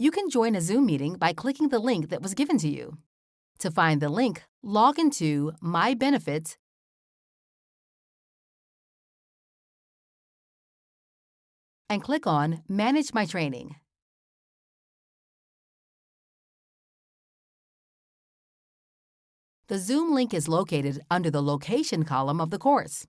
You can join a Zoom meeting by clicking the link that was given to you. To find the link, log into My Benefits and click on Manage My Training. The Zoom link is located under the Location column of the course.